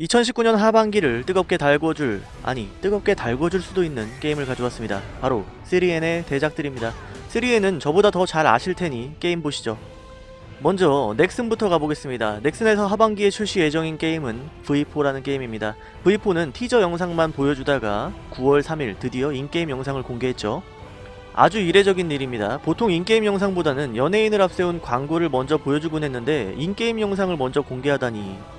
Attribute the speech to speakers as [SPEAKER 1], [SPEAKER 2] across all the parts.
[SPEAKER 1] 2019년 하반기를 뜨겁게 달궈줄 아니 뜨겁게 달궈줄 수도 있는 게임을 가져왔습니다. 바로 3N의 대작들입니다. 3N은 저보다 더 잘 아실테니 게임 보시죠. 먼저 넥슨부터 가보겠습니다. 넥슨에서 하반기에 출시 예정인 게임은 V4라는 게임입니다. V4는 티저 영상만 보여주다가 9월 3일 드디어 in-game 영상을 공개했죠. 아주 이례적인 일입니다. 보통 in-game 영상보다는 연예인을 앞세운 광고를 먼저 보여주곤 했는데 in-game 영상을 먼저 공개하다니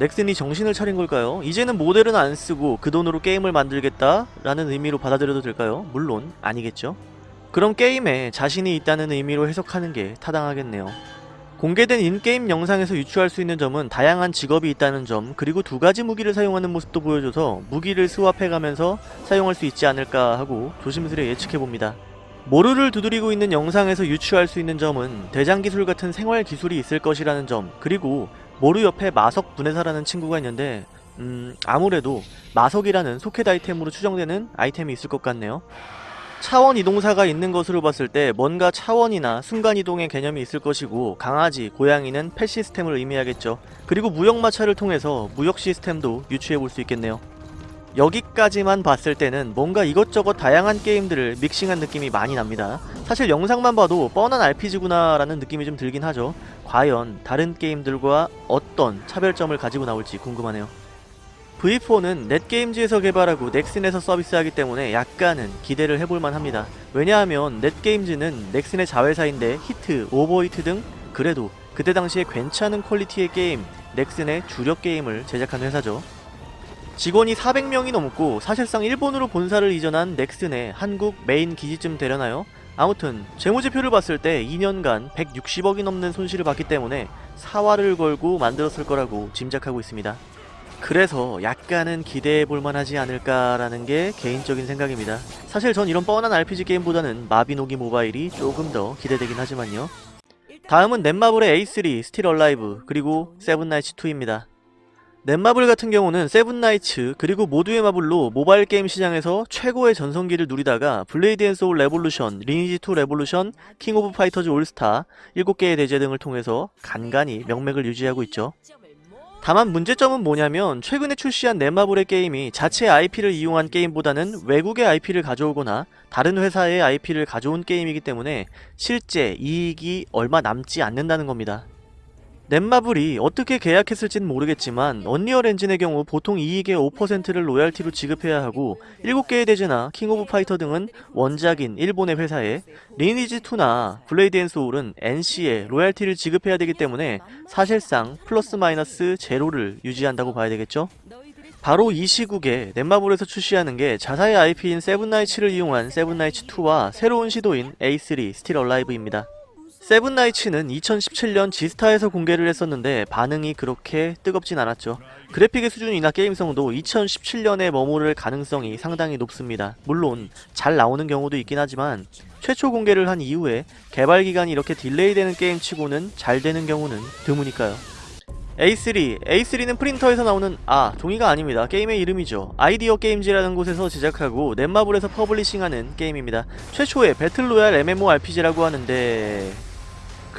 [SPEAKER 1] 넥슨이 정신을 차린 걸까요? 이제는 모델은 안 쓰고 그 돈으로 게임을 만들겠다? 라는 의미로 받아들여도 될까요? 물론 아니겠죠. 그럼 게임에 자신이 있다는 의미로 해석하는 게 타당하겠네요. 공개된 인게임 영상에서 유추할 수 있는 점은 다양한 직업이 있다는 점 그리고 두 가지 무기를 사용하는 모습도 보여줘서 무기를 스왑해가면서 사용할 수 있지 않을까 하고 조심스레 예측해봅니다. 모루를 두드리고 있는 영상에서 유추할 수 있는 점은 대장 기술 같은 생활 기술이 있을 것이라는 점 그리고 모루 옆에 마석 분해사라는 친구가 있는데 음 아무래도 마석이라는 소켓 아이템으로 추정되는 아이템이 있을 것 같네요. 차원 이동사가 있는 것으로 봤을 때 뭔가 차원이나 순간이동의 개념이 있을 것이고 강아지, 고양이는 펫 시스템을 의미하겠죠. 그리고 무역마차를 통해서 무역 시스템도 유추해 볼 수 있겠네요. 여기까지만 봤을 때는 뭔가 이것저것 다양한 게임들을 믹싱한 느낌이 많이 납니다. 사실 영상만 봐도 뻔한 RPG구나 라는 느낌이 좀 들긴 하죠. 과연 다른 게임들과 어떤 차별점을 가지고 나올지 궁금하네요. V4는 넷게임즈에서 개발하고 넥슨에서 서비스하기 때문에 약간은 기대를 해볼만 합니다. 왜냐하면 넷게임즈는 넥슨의 자회사인데 히트, 오버히트 등 그래도 그때 당시에 괜찮은 quality의 게임, 넥슨의 주력 게임을 제작한 회사죠. 직원이 400명이 넘고 사실상 일본으로 본사를 이전한 넥슨의 한국 메인 기지쯤 되려나요? 아무튼 재무제표를 봤을 때 2년간 160억이 넘는 손실을 봤기 때문에 사활을 걸고 만들었을 거라고 짐작하고 있습니다. 그래서 약간은 기대해 볼 만하지 않을까라는 게 개인적인 생각입니다. 사실 전 이런 뻔한 RPG 게임보다는 마비노기 모바일이 조금 더 기대되긴 하지만요. 다음은 넷마블의 A3, 스틸 얼라이브, 그리고 세븐나이츠2입니다. 넷마블 같은 경우는 세븐나이츠 그리고 모두의 마블로 모바일 게임 시장에서 최고의 전성기를 누리다가 블레이드 앤 소울 레볼루션, 리니지2 레볼루션, 킹 오브 파이터즈 올스타 7개의 대죄 등을 통해서 간간히 명맥을 유지하고 있죠. 다만 문제점은 뭐냐면 최근에 출시한 넷마블의 게임이 자체 IP를 이용한 게임보다는 외국의 IP를 가져오거나 다른 회사의 IP를 가져온 게임이기 때문에 실제 이익이 얼마 남지 않는다는 겁니다. 넷마블이 어떻게 계약했을진 모르겠지만 언리얼 엔진의 경우 보통 이익의 5%를 로얄티로 지급해야 하고 7개의 대죄나 킹 오브 파이터 등은 원작인 일본의 회사에 리니지2나 블레이드 앤 소울은 NC에 로얄티를 지급해야 되기 때문에 사실상 플러스 마이너스 제로를 유지한다고 봐야 되겠죠? 바로 이 시국에 넷마블에서 출시하는 게 자사의 IP인 세븐나이츠를 이용한 세븐나이츠2와 새로운 시도인 A3 스틸 얼라이브입니다. 세븐나이츠는 2017년 지스타에서 공개를 했었는데 반응이 그렇게 뜨겁진 않았죠. 그래픽의 수준이나 게임성도 2017년에 머무를 가능성이 상당히 높습니다. 물론 잘 나오는 경우도 있긴 하지만 최초 공개를 한 이후에 개발 기간이 이렇게 delay되는 게임치고는 잘 되는 경우는 드무니까요. A3, A3는 프린터에서 나오는 아, 종이가 아닙니다. 게임의 이름이죠. 이데아 게임즈라는 곳에서 제작하고 넷마블에서 publishing하는 게임입니다. 최초의 battle royale MMORPG라고 하는데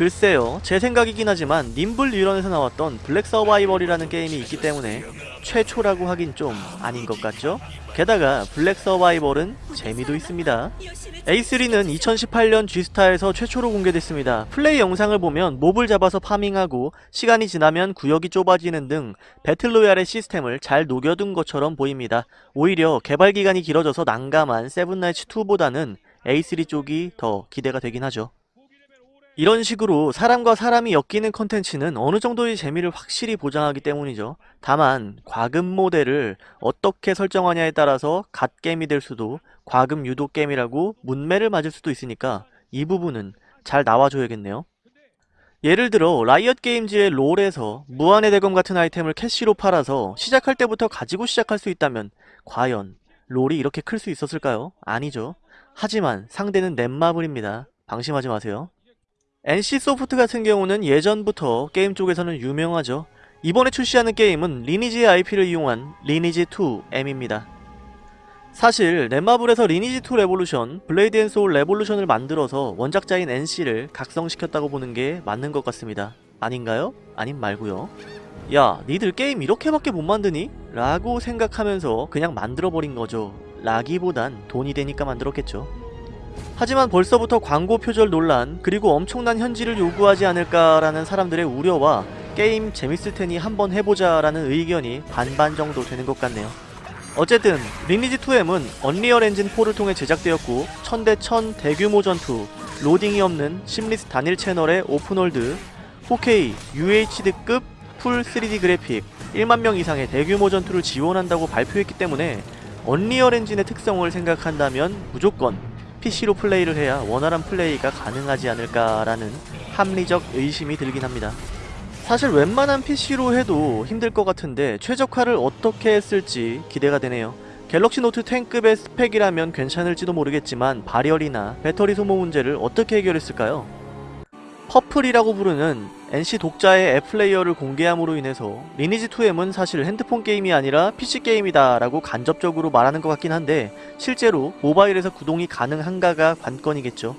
[SPEAKER 1] 글쎄요 제 생각이긴 하지만 님블뉴런에서 나왔던 블랙 서바이벌이라는 게임이 있기 때문에 최초라고 하긴 좀 아닌 것 같죠? 게다가 블랙 서바이벌은 재미도 있습니다. A3는 2018년 지스타에서 최초로 공개됐습니다. 플레이 영상을 보면 mob을 잡아서 farming하고 시간이 지나면 구역이 좁아지는 등 battle royale의 시스템을 잘 녹여둔 것처럼 보입니다. 오히려 개발 기간이 길어져서 난감한 세븐나이츠2보다는 A3 쪽이 더 기대가 되긴 하죠 이런 식으로 사람과 사람이 엮이는 컨텐츠는 어느 정도의 재미를 확실히 보장하기 때문이죠. 다만 과금 모델을 어떻게 설정하냐에 따라서 갓게임이 될 수도 과금 유도 게임이라고 뭇매를 맞을 수도 있으니까 이 부분은 잘 나와줘야겠네요. 예를 들어 라이엇 게임즈의 롤에서 무한의 대검 같은 아이템을 캐시로 팔아서 시작할 때부터 가지고 시작할 수 있다면 과연 롤이 이렇게 클 수 있었을까요? 아니죠. 하지만 상대는 넷마블입니다. 방심하지 마세요. NC소프트 같은 경우는 예전부터 게임 쪽에서는 유명하죠. 이번에 출시하는 게임은 리니지의 IP를 이용한 리니지2M입니다. 사실 넷마블에서 리니지2 레볼루션, 블레이드 앤 소울 레볼루션을 만들어서 원작자인 NC를 각성시켰다고 보는 게 맞는 것 같습니다. 아닌가요? 아님 말고요. 야 니들 게임 이렇게밖에 못 만드니? 라고 생각하면서 그냥 만들어버린 거죠 라기보단 돈이 되니까 만들었겠죠 하지만 벌써부터 광고 표절 논란 그리고 엄청난 현질을 요구하지 않을까라는 사람들의 우려와 게임 재밌을 테니 한번 해보자 라는 의견이 반반 정도 되는 것 같네요. 어쨌든 리니지 2M은 언리얼 엔진 4를 통해 제작되었고 1000대1000 대규모 전투 로딩이 없는 seamless 단일 채널의 open world 4K UHD급 full 3D 그래픽 1만 명 이상의 대규모 전투를 지원한다고 발표했기 때문에 언리얼 엔진의 특성을 생각한다면 무조건 PC로 플레이를 해야 원활한 플레이가 가능하지 않을까라는 합리적 의심이 들긴 합니다. 사실 웬만한 PC로 해도 힘들 것 같은데 최적화를 어떻게 했을지 기대가 되네요. 갤럭시 노트 10급의 스펙이라면 괜찮을지도 모르겠지만 발열이나 배터리 소모 문제를 어떻게 해결했을까요? 퍼플이라고 부르는 NC 독자의 앱 플레이어를 공개함으로 인해서 리니지 2M은 사실 핸드폰 게임이 아니라 PC 게임이다 라고 간접적으로 말하는 것 같긴 한데 실제로 모바일에서 구동이 가능한가가 관건이겠죠.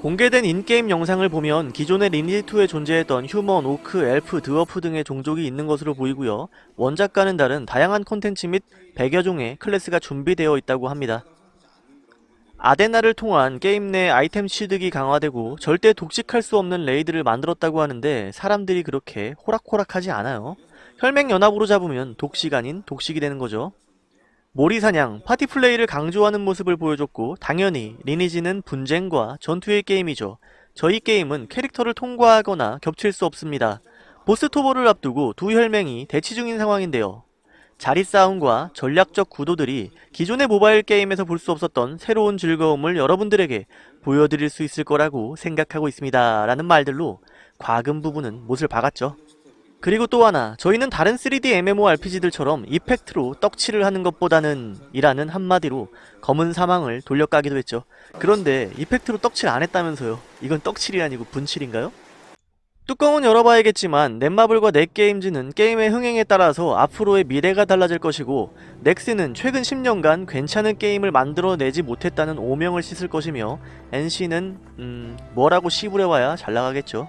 [SPEAKER 1] 공개된 in-game 영상을 보면 기존의 리니지2에 존재했던 휴먼, 오크, 엘프, 드워프 등의 종족이 있는 것으로 보이고요. 원작과는 다른 다양한 콘텐츠 및 100여 종의 클래스가 준비되어 있다고 합니다. 아데나를 통한 게임 내 아이템 취득이 강화되고 절대 독식할 수 없는 raid를 만들었다고 하는데 사람들이 그렇게 호락호락하지 않아요. 혈맹연합으로 잡으면 독식 아닌 독식이 되는 거죠. 몰이사냥, 파티 플레이를 강조하는 모습을 보여줬고 당연히 리니지는 분쟁과 전투의 게임이죠. 저희 게임은 캐릭터를 통과하거나 겹칠 수 없습니다. 보스 토벌을 앞두고 두 혈맹이 대치 중인 상황인데요. 자리 싸움과 전략적 구도들이 기존의 모바일 게임에서 볼 수 없었던 새로운 즐거움을 여러분들에게 보여드릴 수 있을 거라고 생각하고 있습니다. 라는 말들로 과금 부분은 못을 박았죠. 그리고 또 하나 저희는 다른 3D MMORPG들처럼 이펙트로 떡칠을 하는 것보다는 이라는 한마디로 검은 사망을 돌려까기도 했죠. 그런데 이펙트로 떡칠 안 했다면서요. 이건 떡칠이 아니고 분칠인가요? 뚜껑은 열어봐야겠지만 넷마블과 넷게임즈는 게임의 흥행에 따라서 앞으로의 미래가 달라질 것이고 넥스는 최근 10년간 괜찮은 게임을 만들어내지 못했다는 오명을 씻을 것이며 NC는 음... 뭐라고 씨부려와야 잘 나가겠죠.